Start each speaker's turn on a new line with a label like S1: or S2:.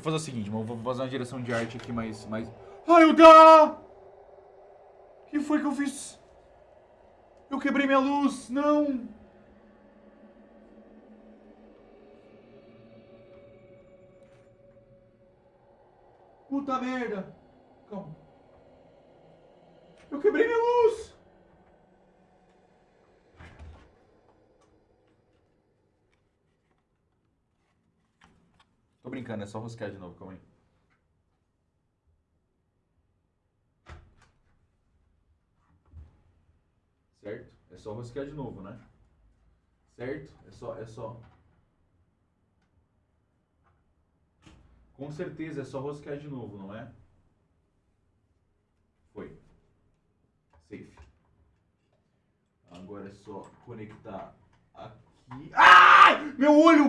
S1: eu fazer o seguinte, mano. Vou fazer uma direção de arte aqui mais. mais... Ai, o da! O que foi que eu fiz? Eu quebrei minha luz! Não! Puta merda! Calma. Eu quebrei minha luz! Tô brincando, é só rosquear de novo, calma aí. Certo? É só rosquear de novo, né? Certo? É só, é só. Com certeza é só rosquear de novo, não é? Foi. Safe. Agora é só conectar aqui. Ai! Meu olho!